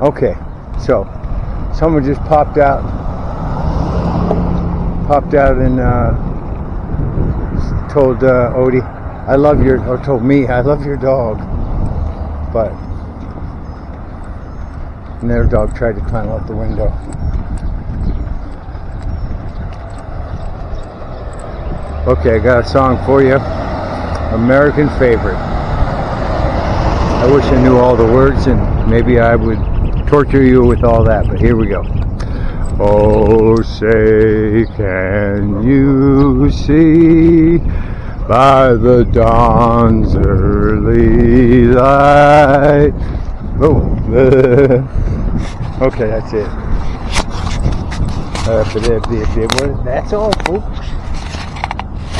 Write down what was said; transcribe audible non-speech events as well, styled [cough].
Okay, so someone just popped out, popped out and uh, told uh, Odie, "I love your," or told me, "I love your dog," but and their dog tried to climb out the window. Okay, I got a song for you. American favorite. I wish I knew all the words and maybe I would torture you with all that, but here we go. Oh, say, can you see by the dawn's early light? Oh, [laughs] okay, that's it. That's all, folks.